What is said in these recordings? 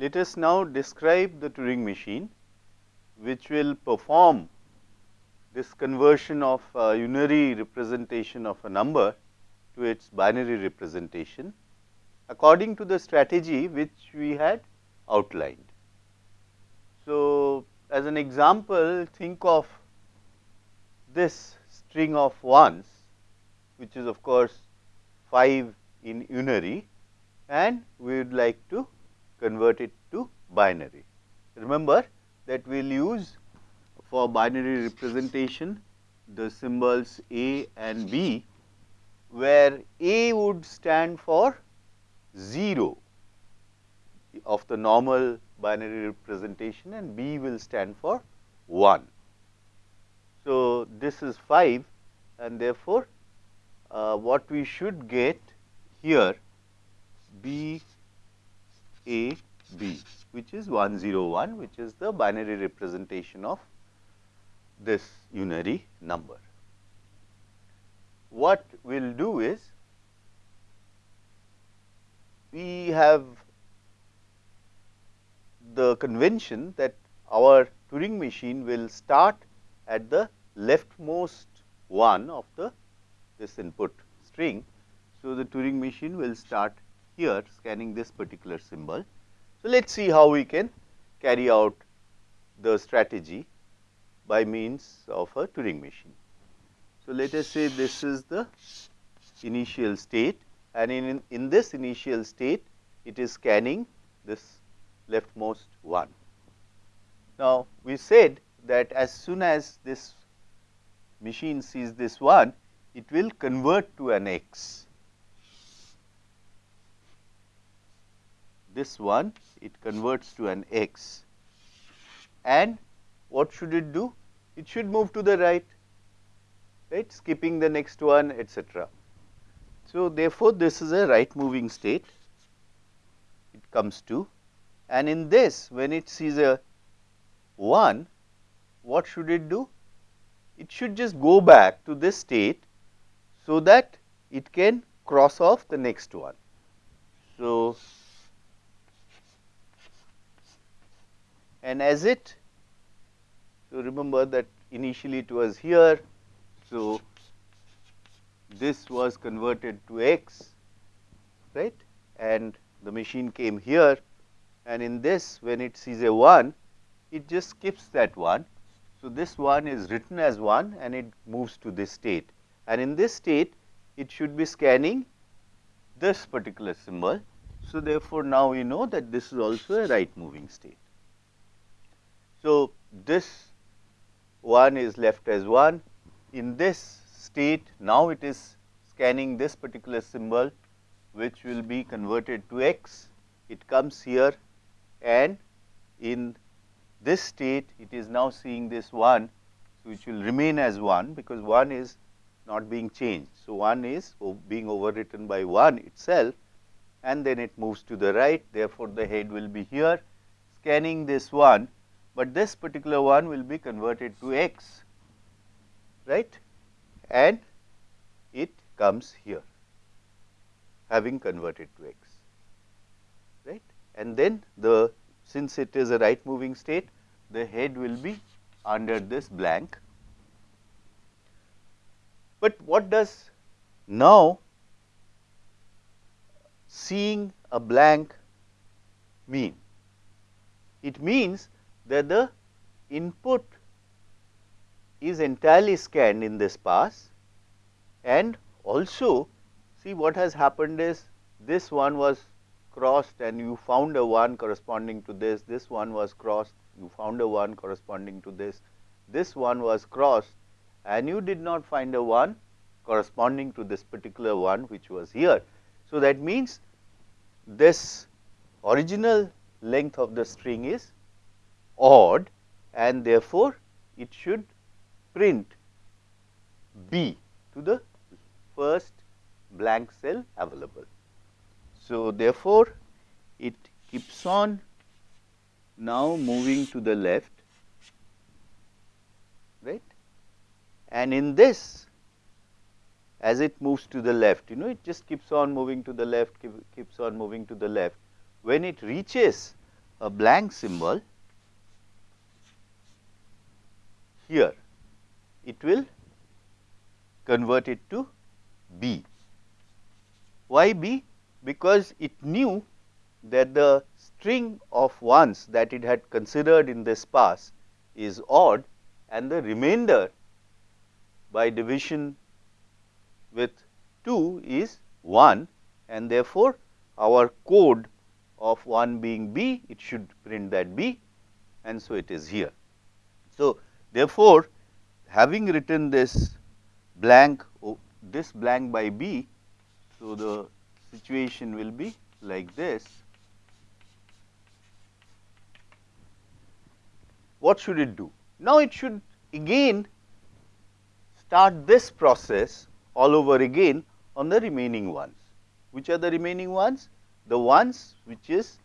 let us now describe the Turing machine which will perform this conversion of unary representation of a number to its binary representation according to the strategy which we had outlined. So, as an example think of this string of ones which is of course 5 in unary and we would like to convert it to binary. Remember that we will use for binary representation the symbols A and B where A would stand for 0 of the normal binary representation and B will stand for 1. So, this is 5 and therefore, uh, what we should get here B A B which is 101 which is the binary representation of this unary number. What we will do is we have the convention that our Turing machine will start at the leftmost one of the this input string. So, the Turing machine will start here scanning this particular symbol. So, let us see how we can carry out the strategy by means of a Turing machine. So, let us say this is the initial state and in, in this initial state it is scanning this leftmost one. Now, we said that as soon as this machine sees this one, it will convert to an x. This one it converts to an x and what should it do? It should move to the right, right skipping the next one etc. So, therefore, this is a right moving state it comes to and in this when it sees a 1 what should it do? It should just go back to this state so that it can cross off the next one. So, and as it so remember that initially it was here. So, this was converted to x right and the machine came here and in this when it sees a 1 it just skips that 1. So, this 1 is written as 1 and it moves to this state and in this state it should be scanning this particular symbol. So, therefore, now we know that this is also a right moving state. So, this 1 is left as 1 in this state now it is scanning this particular symbol which will be converted to x. It comes here and in this state it is now seeing this 1 which will remain as 1 because 1 is not being changed. So, 1 is being overwritten by 1 itself and then it moves to the right therefore, the head will be here scanning this 1, but this particular one will be converted to x right and it comes here having converted to x right and then the since it is a right moving state the head will be under this blank. But what does now seeing a blank mean? It means that the input is entirely scanned in this pass and also see what has happened is this one was crossed and you found a 1 corresponding to this, this one was crossed, you found a 1 corresponding to this, this one was crossed and you did not find a 1 corresponding to this particular one which was here. So, that means this original length of the string is odd and therefore, it should print B to the first blank cell available. So, therefore, it keeps on. Now moving to the left right? And in this as it moves to the left you know it just keeps on moving to the left keeps on moving to the left. When it reaches a blank symbol here, it will convert it to B. Why B? Because it knew that the string of ones that it had considered in this pass is odd and the remainder by division with 2 is 1 and therefore, our code of 1 being B, it should print that B and so it is here. So, therefore, having written this blank this blank by B, so the situation will be like this. What should it do? Now, it should again start this process all over again on the remaining ones. Which are the remaining ones? The ones which is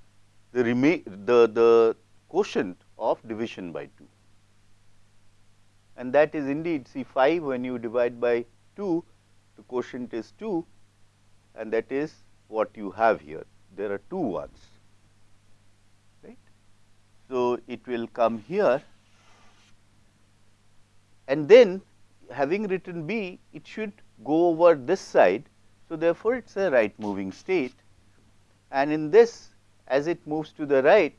the the, the quotient of division by 2 and that is indeed C5 when you divide by 2 the quotient is 2 and that is what you have here there are two ones right. So, it will come here and then having written B it should go over this side. So, therefore, it is a right moving state and in this as it moves to the right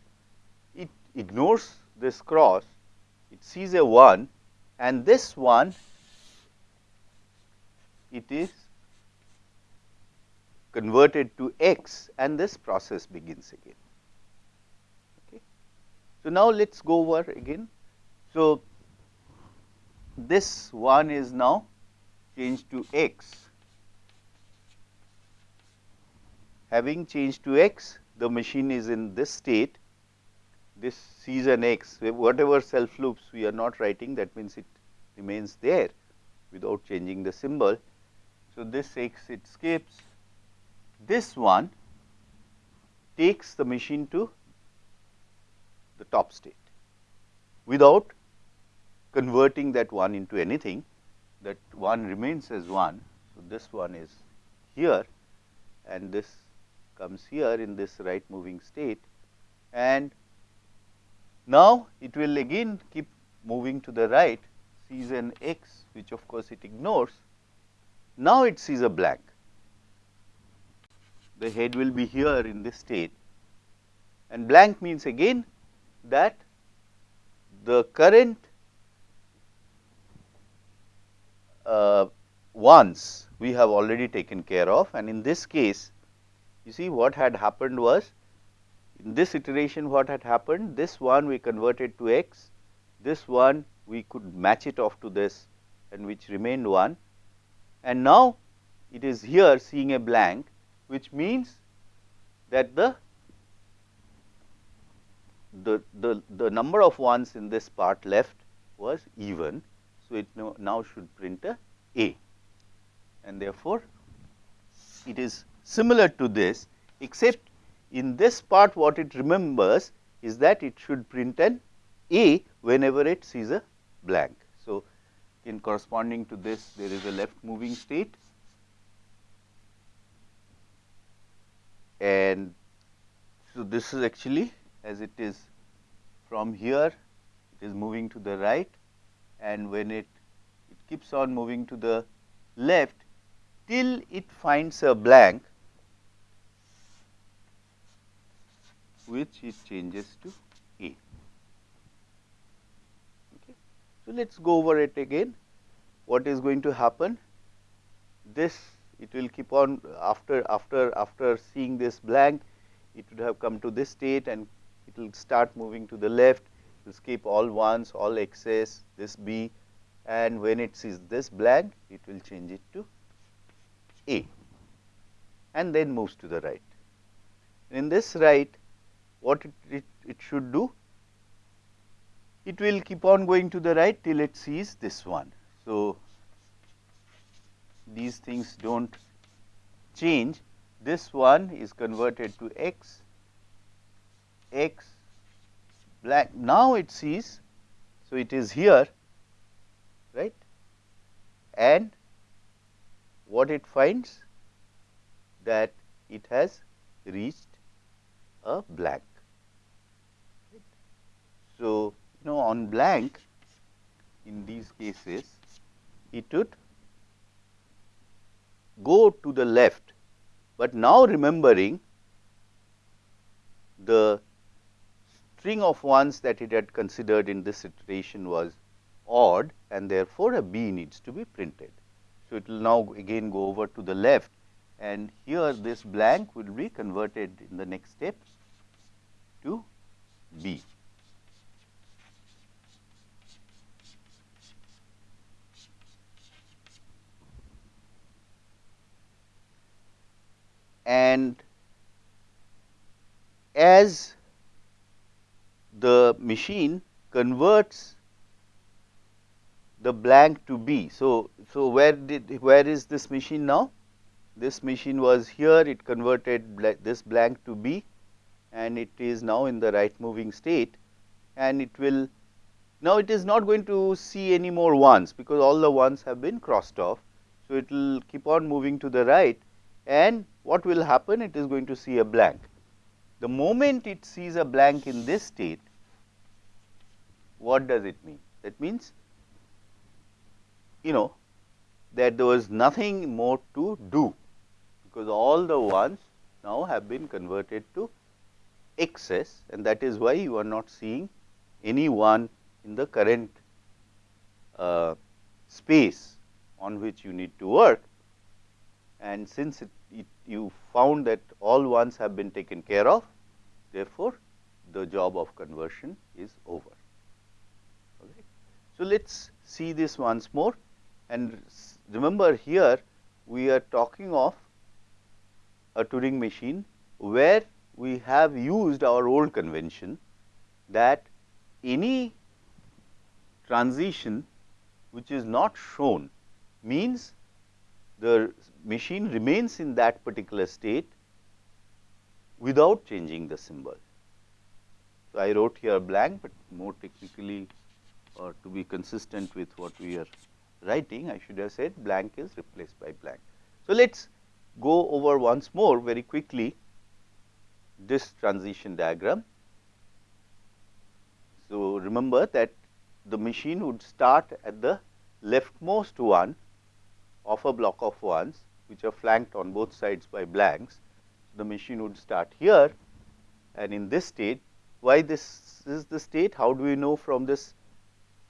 it ignores this cross it sees a 1 and this one it is converted to x and this process begins again. Okay. So, now let us go over again. So, this one is now changed to x. Having changed to x, the machine is in this state. This sees an x, whatever self loops we are not writing, that means it remains there without changing the symbol. So, this x it skips, this one takes the machine to the top state without converting that 1 into anything that 1 remains as 1. So, this one is here and this comes here in this right moving state and now it will again keep moving to the right sees an x which of course it ignores. Now, it sees a blank the head will be here in this state. And blank means again that the current uh, ones we have already taken care of. And in this case you see what had happened was in this iteration what had happened? This one we converted to x this one we could match it off to this and which remained 1 and now it is here seeing a blank which means that the the, the, the number of ones in this part left was even. So, it now, now should print a A. And therefore, it is similar to this except in this part what it remembers is that it should print an A whenever it sees a blank. So, in corresponding to this there is a left moving state and so this is actually as it is from here it is moving to the right and when it it keeps on moving to the left till it finds a blank which it changes to A. Okay. So, let us go over it again what is going to happen this it will keep on after after after seeing this blank it would have come to this state and it will start moving to the left to skip all ones all x's this b and when it sees this blank it will change it to a and then moves to the right. In this right what it, it, it should do it will keep on going to the right till it sees this one. So, these things do not change this one is converted to x, x black now it sees. So, it is here right and what it finds that it has reached a blank So, you know on blank in these cases it would go to the left, but now remembering the string of ones that it had considered in this iteration was odd and therefore, a b needs to be printed. So, it will now again go over to the left and here this blank will be converted in the next step to b. And as the machine converts the blank to B. So, so where did where is this machine now? This machine was here it converted bla this blank to B and it is now in the right moving state and it will now it is not going to see any more ones because all the ones have been crossed off. So, it will keep on moving to the right and what will happen it is going to see a blank. The moment it sees a blank in this state what does it mean? That means you know that there was nothing more to do because all the ones now have been converted to excess and that is why you are not seeing any one in the current uh, space on which you need to work and since it, it, you found that all ones have been taken care of therefore, the job of conversion is over. Okay. So, let us see this once more and remember here we are talking of a Turing machine where we have used our old convention that any transition which is not shown means the machine remains in that particular state without changing the symbol. So, I wrote here blank, but more technically or to be consistent with what we are writing I should have said blank is replaced by blank. So, let us go over once more very quickly this transition diagram. So, remember that the machine would start at the leftmost one of a block of ones which are flanked on both sides by blanks. So, The machine would start here and in this state why this is the state how do we know from this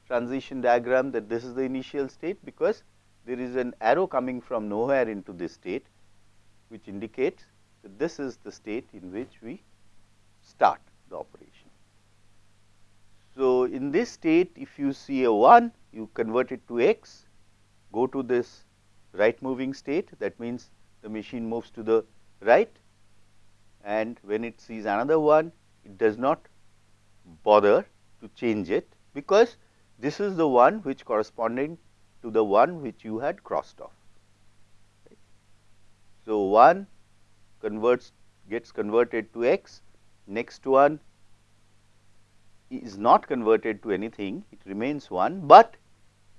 transition diagram that this is the initial state because there is an arrow coming from nowhere into this state which indicates that this is the state in which we start the operation. So, in this state if you see a 1 you convert it to x go to this right moving state that means the machine moves to the right and when it sees another one it does not bother to change it because this is the one which corresponding to the one which you had crossed off. So, 1 converts gets converted to x, next one is not converted to anything, it remains 1, but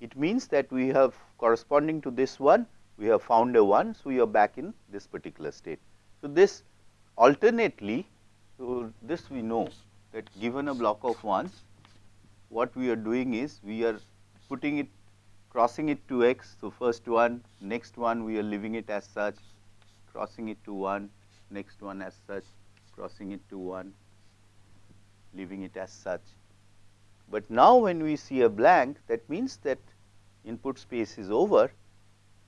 it means that we have corresponding to this one, we have found a 1. So, we are back in this particular state. So, this alternately, so this we know that given a block of ones, what we are doing is we are putting it crossing it to x. So, first one next one we are leaving it as such crossing it to 1 next one as such crossing it to 1 leaving it as such. But now, when we see a blank that means that input space is over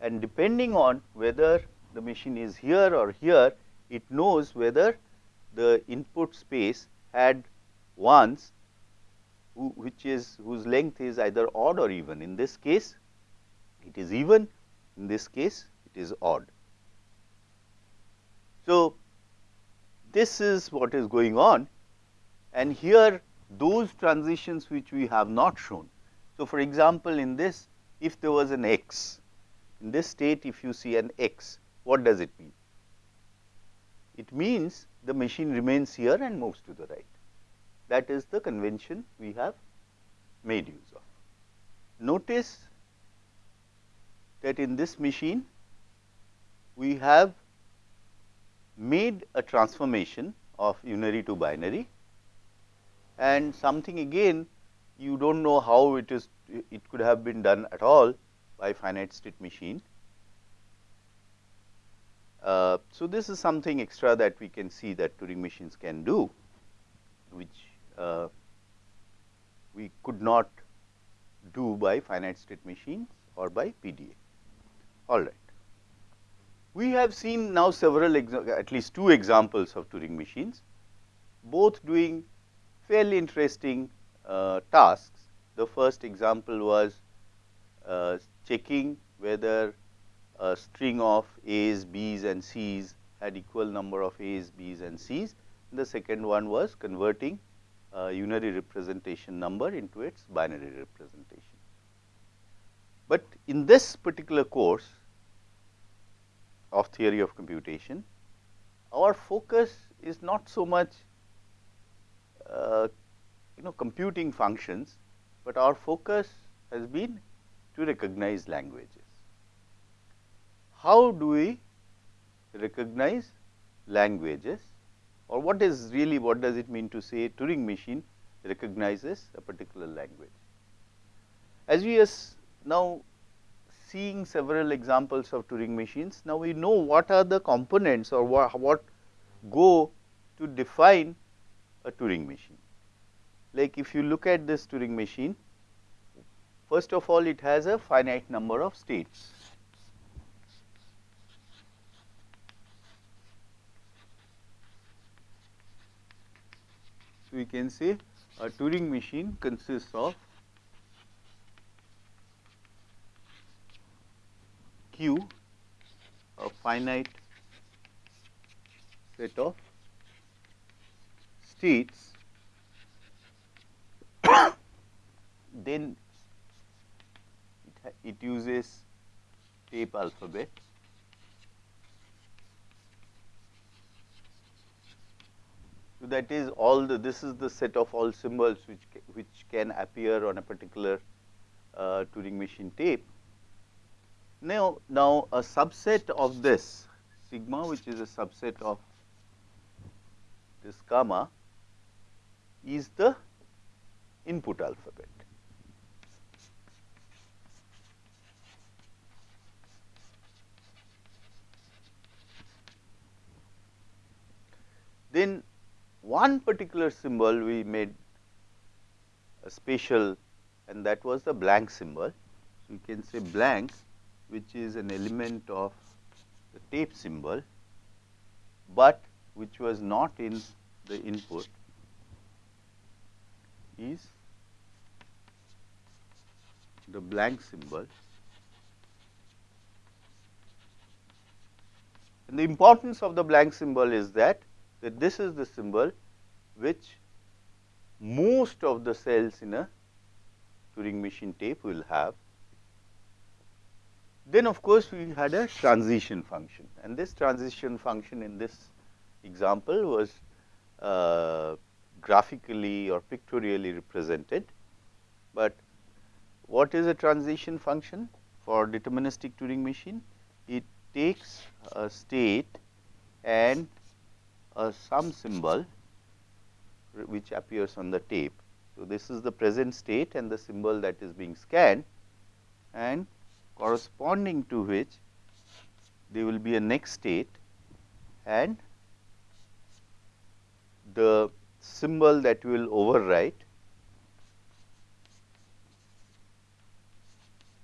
and depending on whether the machine is here or here it knows whether the input space had ones which is whose length is either odd or even. In this case, it is even, in this case, it is odd. So, this is what is going on and here those transitions which we have not shown. So, for example, in this if there was an x, in this state if you see an x, what does it mean? It means the machine remains here and moves to the right that is the convention we have made use of. Notice that in this machine we have made a transformation of unary to binary and something again you do not know how it is it could have been done at all by finite state machine. Uh, so, this is something extra that we can see that Turing machines can do, which uh, we could not do by finite state machines or by PDA. All right. We have seen now several at least two examples of Turing machines, both doing fairly interesting uh, tasks. The first example was uh, checking whether a string of A's, B's and C's had equal number of A's, B's and C's. The second one was converting a unary representation number into its binary representation. But in this particular course of theory of computation, our focus is not so much uh, you know computing functions, but our focus has been to recognize languages. How do we recognize languages or what is really what does it mean to say Turing machine recognizes a particular language. As we are now seeing several examples of Turing machines, now we know what are the components or what, what go to define a Turing machine. Like if you look at this Turing machine, first of all it has a finite number of states. So, we can say a Turing machine consists of Q a finite set of states then it, uses tape alphabet So, that is all the this is the set of all symbols which which can appear on a particular uh, Turing machine tape. Now, now a subset of this sigma which is a subset of this gamma is the input alphabet. Then one particular symbol we made a special and that was the blank symbol. So, you can say blank which is an element of the tape symbol, but which was not in the input is the blank symbol. And the importance of the blank symbol is that that this is the symbol which most of the cells in a Turing machine tape will have. Then of course, we had a transition function and this transition function in this example was uh, graphically or pictorially represented. But what is a transition function for deterministic Turing machine? It takes a state and a some symbol which appears on the tape. So, this is the present state and the symbol that is being scanned and corresponding to which there will be a next state and the symbol that will overwrite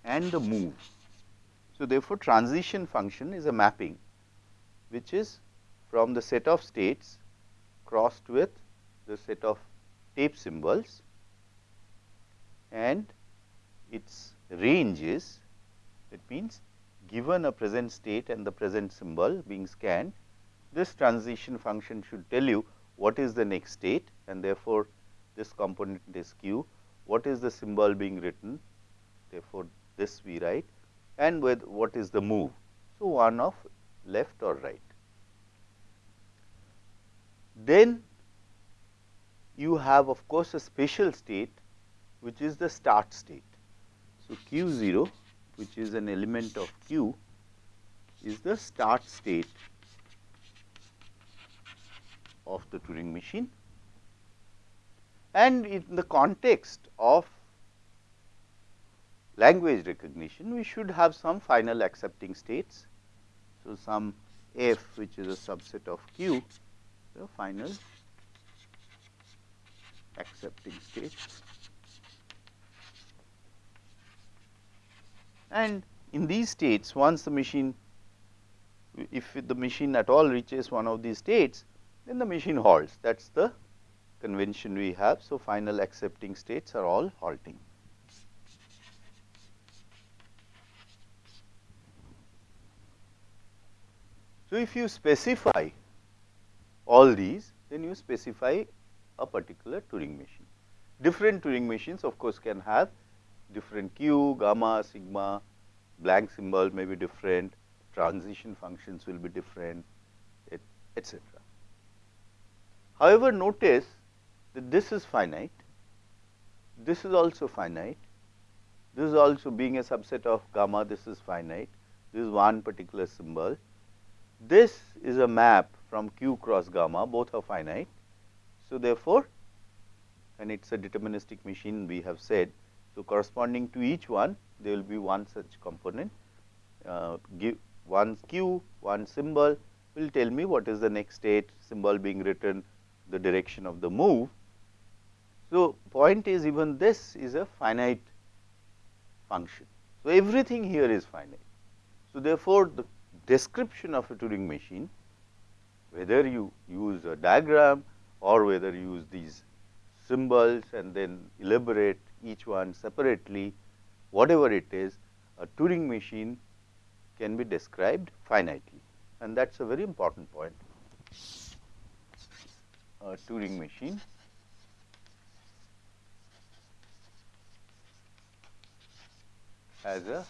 and the move. So, therefore, transition function is a mapping which is from the set of states crossed with the set of tape symbols and its range is it means given a present state and the present symbol being scanned this transition function should tell you what is the next state and therefore, this component is q what is the symbol being written therefore, this we write and with what is the move. So, one of left or right. Then you have of course, a special state which is the start state. So, q 0 which is an element of q is the start state of the Turing machine And in the context of language recognition, we should have some final accepting states. So, some f which is a subset of q, the final accepting state. And in these states, once the machine, if the machine at all reaches one of these states, then the machine halts. That is the convention we have. So, final accepting states are all halting. So, if you specify all these, then you specify a particular Turing machine. Different Turing machines of course, can have different q, gamma, sigma, blank symbol may be different, transition functions will be different, etc. However, notice that this is finite, this is also finite, this is also being a subset of gamma, this is finite, this is one particular symbol. This is a map from q cross gamma, both are finite. So, therefore, and it is a deterministic machine we have said. So, corresponding to each one there will be one such component uh, give one q, one symbol will tell me what is the next state symbol being written the direction of the move. So, point is even this is a finite function. So, everything here is finite. So, therefore, the description of a Turing machine whether you use a diagram or whether you use these symbols and then elaborate each one separately whatever it is a Turing machine can be described finitely and that is a very important point. A Turing machine has a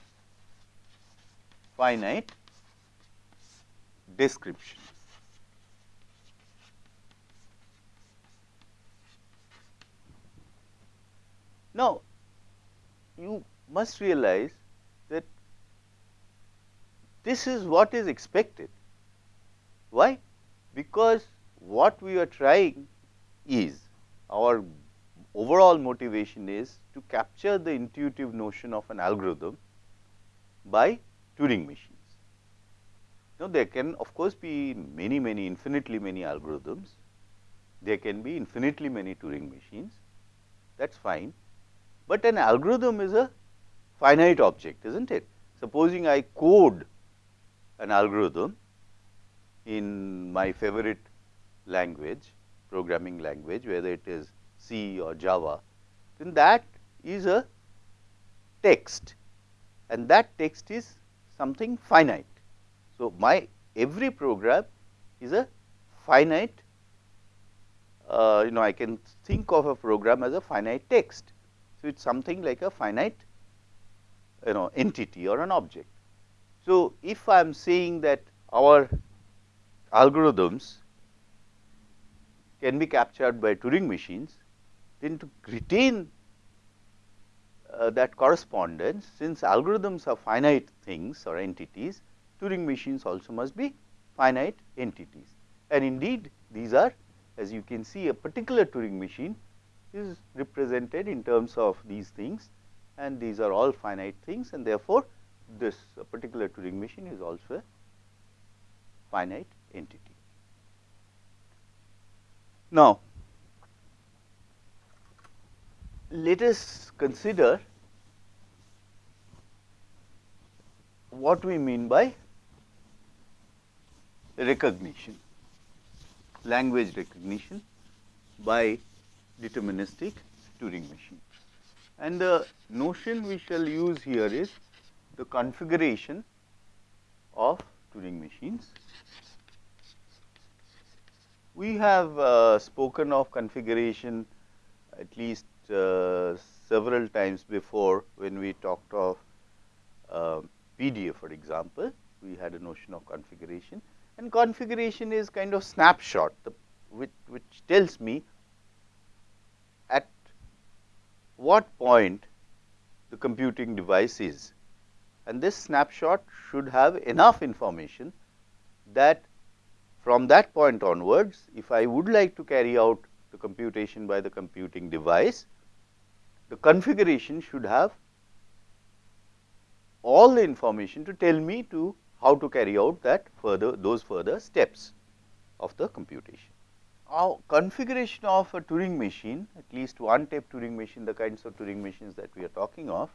finite description. Now, you must realize that this is what is expected. Why? Because what we are trying is our overall motivation is to capture the intuitive notion of an algorithm by Turing machines. Now, there can of course be many many infinitely many algorithms, there can be infinitely many Turing machines that is fine, but an algorithm is a finite object is not it. Supposing I code an algorithm in my favorite language programming language whether it is C or Java, then that is a text and that text is something finite. So, my every program is a finite uh, you know I can think of a program as a finite text. So, it is something like a finite you know entity or an object. So, if I am saying that our algorithms can be captured by Turing machines, then to retain uh, that correspondence since algorithms are finite things or entities, Turing machines also must be finite entities. And indeed, these are as you can see a particular Turing machine is represented in terms of these things and these are all finite things and therefore, this particular Turing machine is also a finite entity. Now, let us consider what we mean by recognition, language recognition by deterministic Turing machine. And the notion we shall use here is the configuration of Turing machines. We have uh, spoken of configuration at least uh, several times before when we talked of uh, PDA for example, we had a notion of configuration and configuration is kind of snapshot the, which, which tells me at what point the computing device is and this snapshot should have enough information that from that point onwards if I would like to carry out the computation by the computing device, the configuration should have all the information to tell me to how to carry out that further those further steps of the computation. Our configuration of a Turing machine, at least one tape Turing machine, the kinds of Turing machines that we are talking of,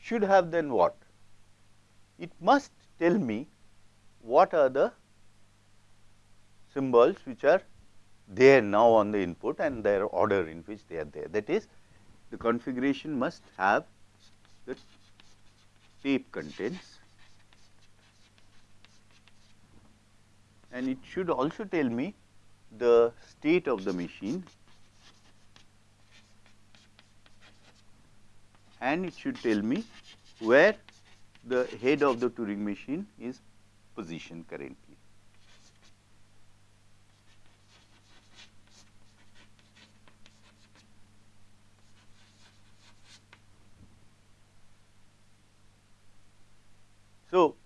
should have then what? It must tell me what are the symbols which are there now on the input and their order in which they are there. That is, the configuration must have the tape contents and it should also tell me the state of the machine and it should tell me where the head of the Turing machine is positioned currently. So,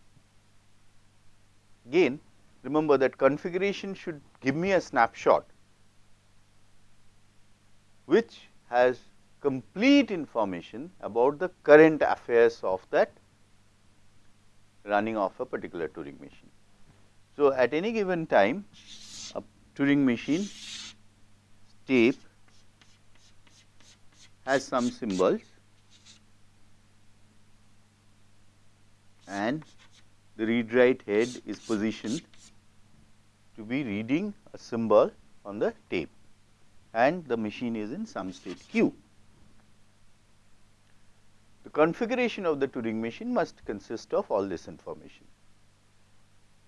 again remember that configuration should give me a snapshot which has complete information about the current affairs of that running of a particular Turing machine. So, at any given time a Turing machine tape has some symbols and the read write head is positioned to be reading a symbol on the tape and the machine is in some state q. The configuration of the Turing machine must consist of all this information.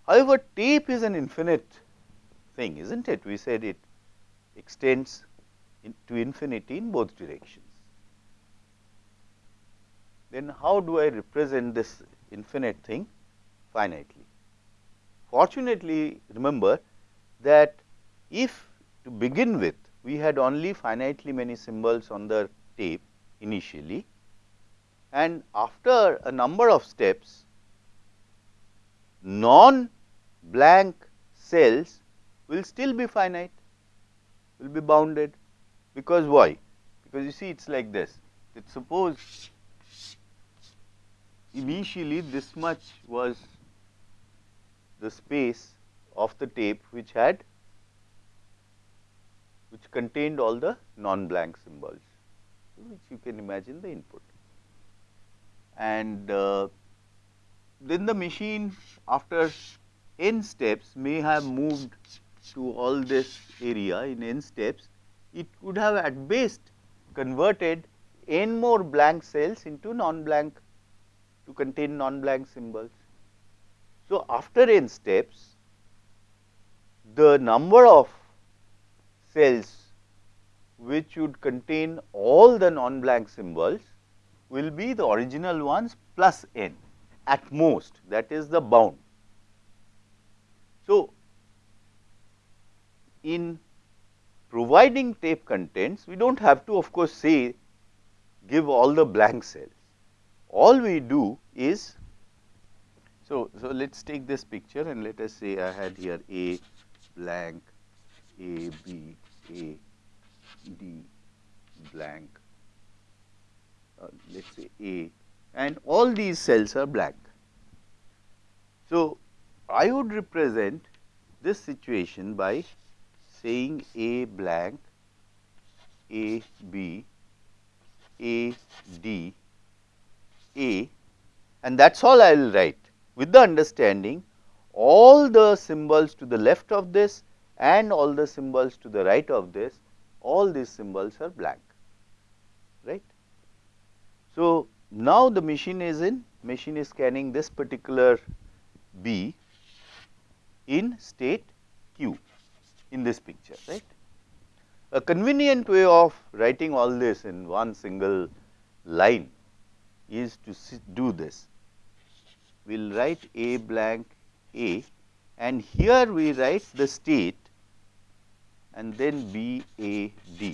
However, tape is an infinite thing is not it we said it extends in to infinity in both directions. Then how do I represent this infinite thing finitely? Fortunately, remember that if to begin with we had only finitely many symbols on the tape initially and after a number of steps non blank cells will still be finite will be bounded. Because why? Because you see it is like this. That suppose initially this much was the space of the tape which had which contained all the non-blank symbols, which you can imagine the input. And uh, then the machine after n steps may have moved to all this area in n steps, it could have at best converted n more blank cells into non-blank to contain non-blank symbols. So, after n steps the number of cells which would contain all the non-blank symbols will be the original ones plus n at most that is the bound. So, in providing tape contents we do not have to of course say give all the blank cells. All we do is so, so let us take this picture and let us say I had here A blank, A B, A D blank, uh, let us say A. And all these cells are blank. So, I would represent this situation by saying A blank, A B, A D, A. And that is all I will write with the understanding all the symbols to the left of this and all the symbols to the right of this, all these symbols are blank, right. So, now the machine is in, machine is scanning this particular B in state Q in this picture, right. A convenient way of writing all this in one single line is to do this we will write A blank A and here we write the state and then B A D.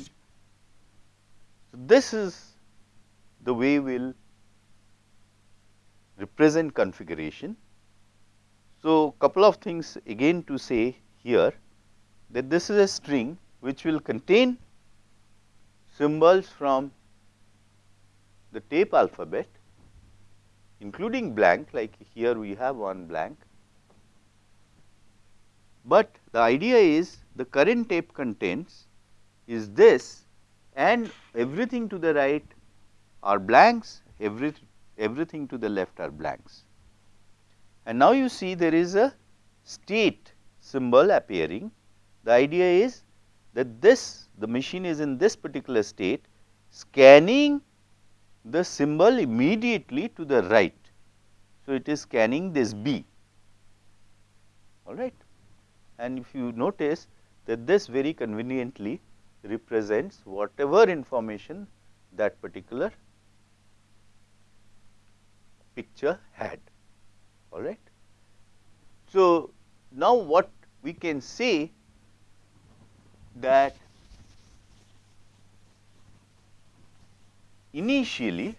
So, this is the way we will represent configuration. So, couple of things again to say here that this is a string which will contain symbols from the tape alphabet including blank like here we have one blank. But the idea is the current tape contains is this and everything to the right are blanks, every, everything to the left are blanks. And now you see there is a state symbol appearing. The idea is that this the machine is in this particular state scanning the symbol immediately to the right. So, it is scanning this B all right and if you notice that this very conveniently represents whatever information that particular picture had all right. So, now what we can say that initially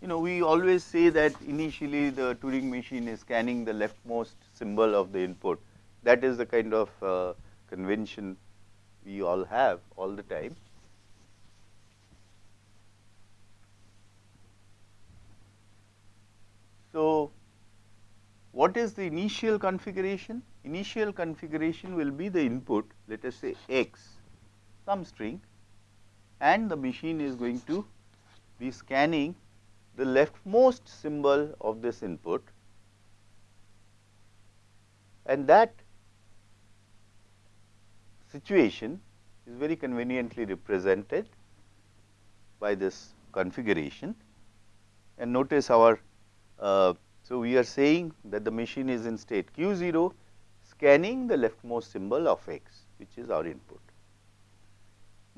you know we always say that initially the Turing machine is scanning the leftmost symbol of the input that is the kind of uh, convention we all have all the time. So, what is the initial configuration? Initial configuration will be the input let us say x some string and the machine is going to be scanning the leftmost symbol of this input and that situation is very conveniently represented by this configuration. And notice our, uh, so we are saying that the machine is in state q 0 scanning the leftmost symbol of x which is our input.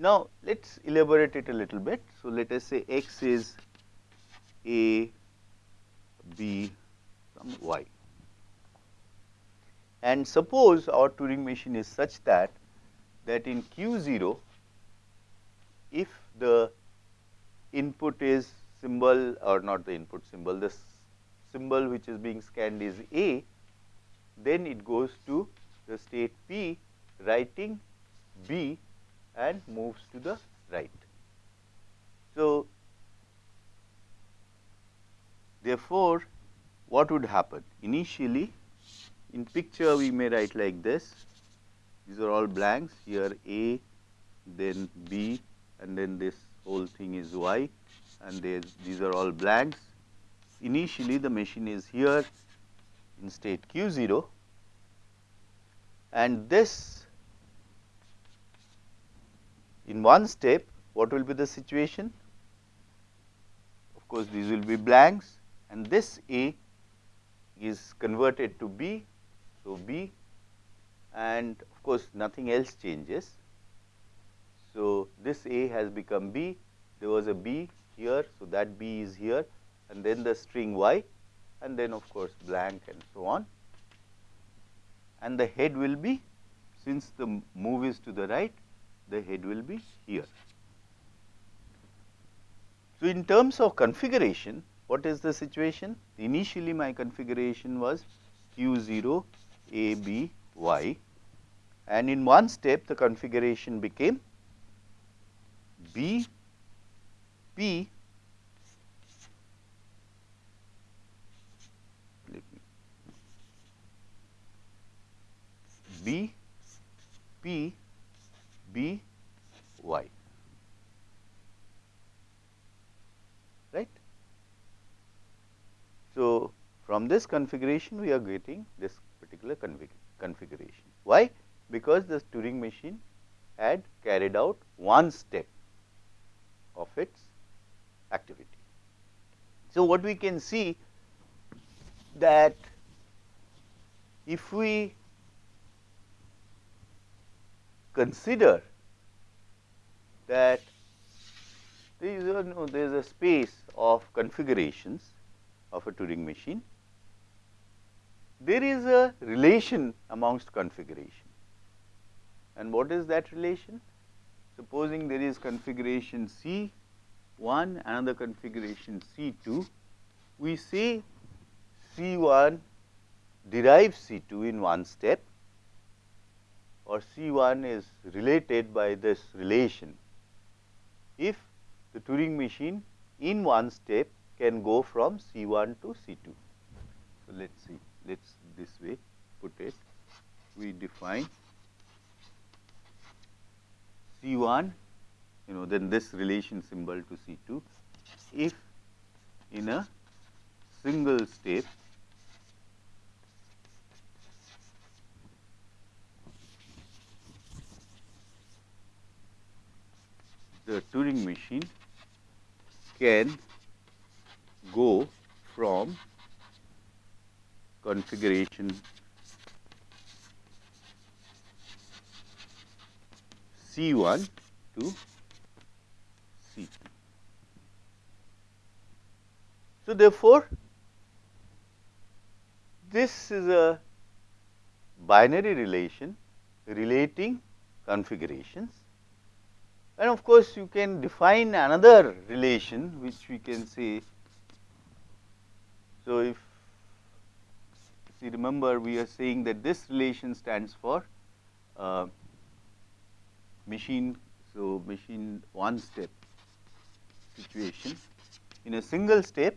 Now, let us elaborate it a little bit. So, let us say x is a, b, some y. And suppose our Turing machine is such that, that in q 0, if the input is symbol or not the input symbol, the symbol which is being scanned is a, then it goes to the state p writing b and moves to the right. So, therefore, what would happen? Initially, in picture we may write like this, these are all blanks, here A, then B and then this whole thing is Y and these are all blanks. Initially, the machine is here in state q 0 and this in one step, what will be the situation? Of course, these will be blanks and this A is converted to B. So, B and of course, nothing else changes. So, this A has become B, there was a B here. So, that B is here and then the string Y and then of course, blank and so on and the head will be since the move is to the right the head will be here. So, in terms of configuration, what is the situation? Initially, my configuration was q 0 a b y and in one step the configuration became b p b p B y right. So, from this configuration we are getting this particular config configuration. Why? Because the Turing machine had carried out one step of its activity. So, what we can see that if we consider that there is there is a space of configurations of a Turing machine. There is a relation amongst configuration and what is that relation? Supposing there is configuration C 1 another configuration C 2, we say C 1 derives C 2 in one step or C1 is related by this relation if the Turing machine in one step can go from C1 to C2. So, let us see, let us this way put it. We define C1, you know, then this relation symbol to C2 if in a single step the Turing machine can go from configuration C1 to C2. So, therefore, this is a binary relation relating configurations and of course, you can define another relation which we can say. So, if see remember we are saying that this relation stands for uh, machine. So, machine one step situation in a single step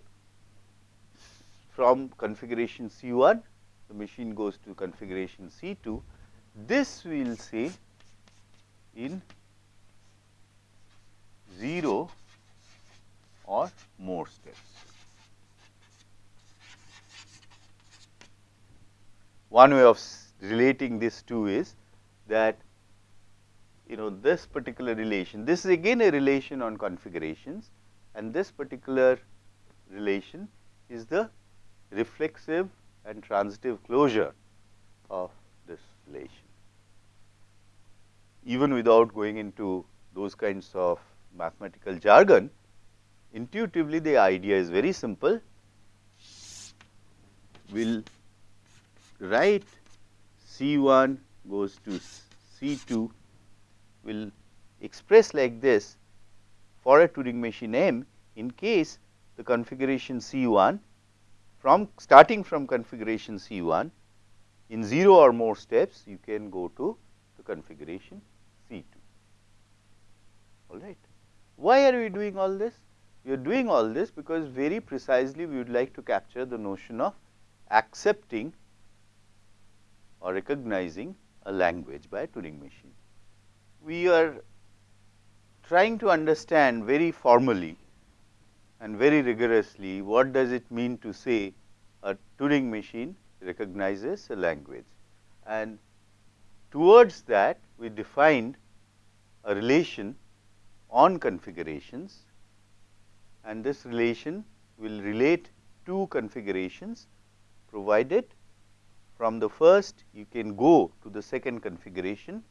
from configuration C1 the machine goes to configuration C2 this we will say in 0 or more steps. One way of relating this two is that you know this particular relation, this is again a relation on configurations and this particular relation is the reflexive and transitive closure of this relation. Even without going into those kinds of mathematical jargon, intuitively the idea is very simple. We will write C 1 goes to C 2 we will express like this for a Turing machine M in case the configuration C 1 from starting from configuration C 1 in 0 or more steps you can go to the configuration C 2 all right. Why are we doing all this? We are doing all this because very precisely we would like to capture the notion of accepting or recognizing a language by a Turing machine. We are trying to understand very formally and very rigorously what does it mean to say a Turing machine recognizes a language. And towards that we defined a relation on configurations and this relation will relate two configurations provided from the first you can go to the second configuration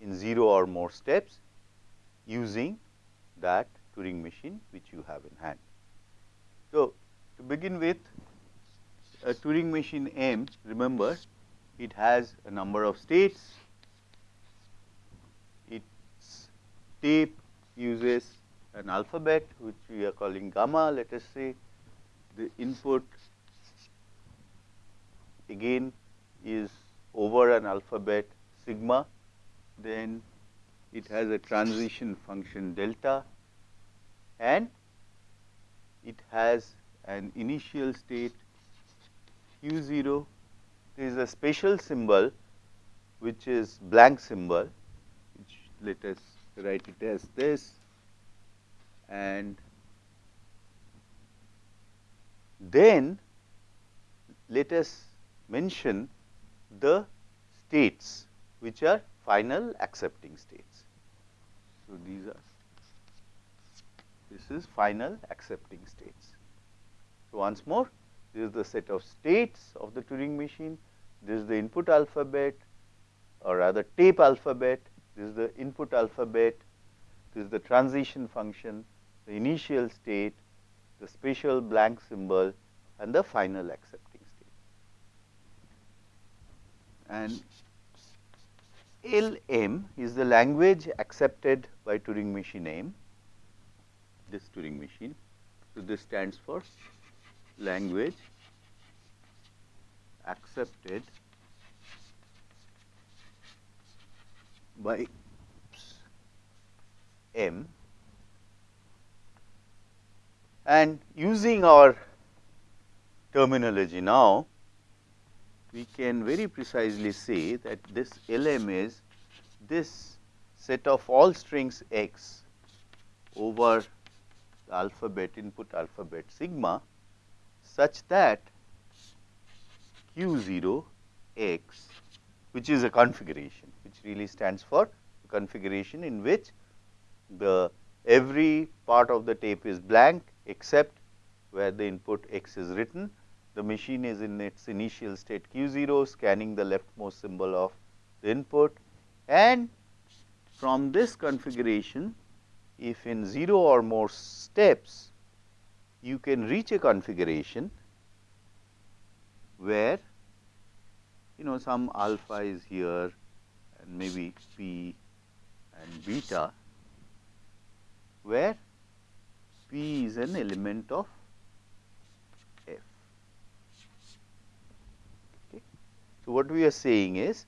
in 0 or more steps using that Turing machine which you have in hand. So, to begin with a Turing machine M remember it has a number of states, its tape uses an alphabet which we are calling gamma let us say. The input again is over an alphabet sigma. Then it has a transition function delta. And it has an initial state q 0 there is a special symbol which is blank symbol which let us write it as this and then let us mention the states which are final accepting states. So, these are this is final accepting states. So, once more this is the set of states of the Turing machine, this is the input alphabet or rather tape alphabet this is the input alphabet, this is the transition function, the initial state, the special blank symbol and the final accepting state. And LM is the language accepted by Turing machine M, this Turing machine. So, this stands for language accepted by m. And using our terminology now, we can very precisely say that this LM is this set of all strings x over the alphabet input alphabet sigma such that q 0 x which is a configuration which really stands for configuration in which the every part of the tape is blank except where the input x is written. The machine is in its initial state q 0 scanning the leftmost symbol of the input and from this configuration if in 0 or more steps you can reach a configuration where you know some alpha is here and maybe p and beta where p is an element of f. Okay. So, what we are saying is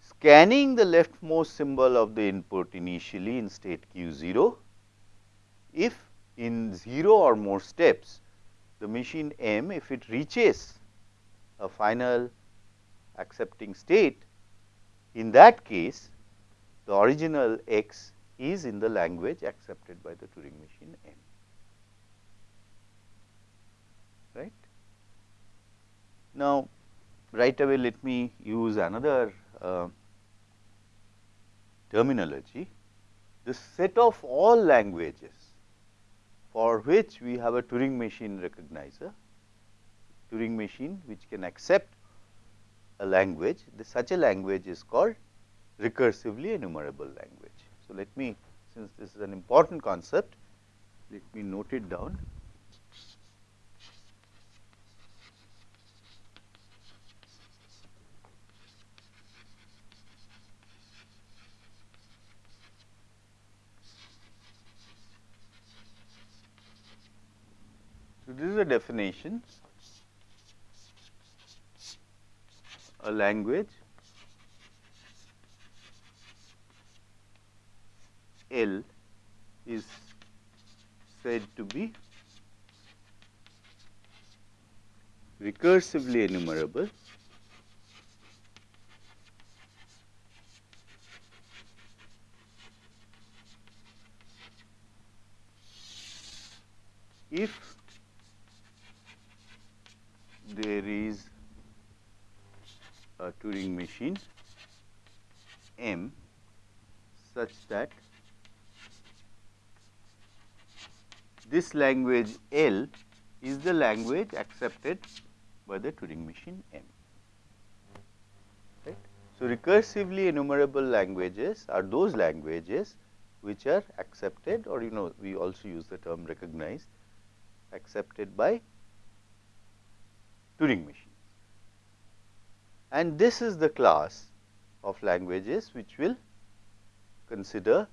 scanning the leftmost symbol of the input initially in state q 0, if in 0 or more steps the machine M if it reaches a final accepting state, in that case the original x is in the language accepted by the Turing machine M. Right. Now, right away let me use another uh, terminology. The set of all languages for which we have a Turing machine recognizer, Turing machine which can accept a language, the, such a language is called recursively enumerable language. So, let me since this is an important concept, let me note it down. So, this is a definition a language. L is said to be recursively enumerable. If there is a Turing machine M such that this language L is the language accepted by the Turing machine M. Right. So, recursively enumerable languages are those languages which are accepted or you know we also use the term recognized accepted by Turing machines. And this is the class of languages which will consider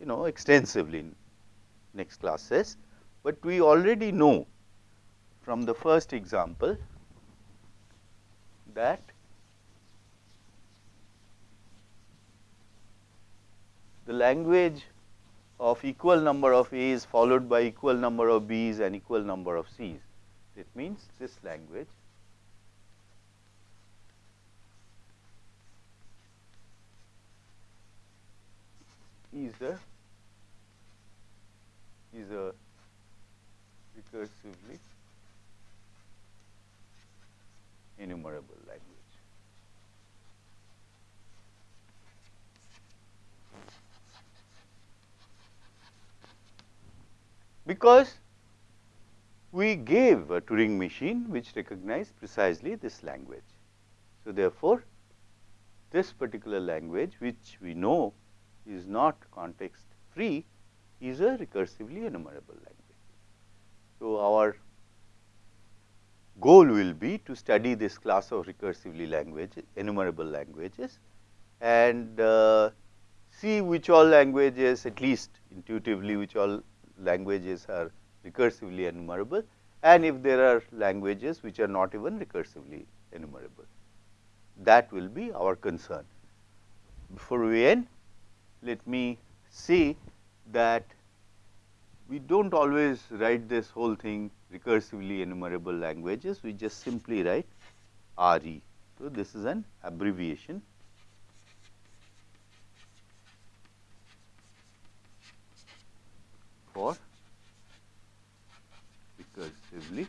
you know extensively in next classes, but we already know from the first example that the language of equal number of A's followed by equal number of B's and equal number of C's. It means this language is a is a recursively enumerable language. Because we gave a Turing machine which recognized precisely this language. So, therefore, this particular language which we know is not context free is a recursively enumerable language. So, our goal will be to study this class of recursively language enumerable languages and uh, see which all languages at least intuitively which all languages are recursively enumerable and if there are languages which are not even recursively enumerable. That will be our concern. before we end, let me say that we do not always write this whole thing recursively enumerable languages, we just simply write RE. So, this is an abbreviation. for recursively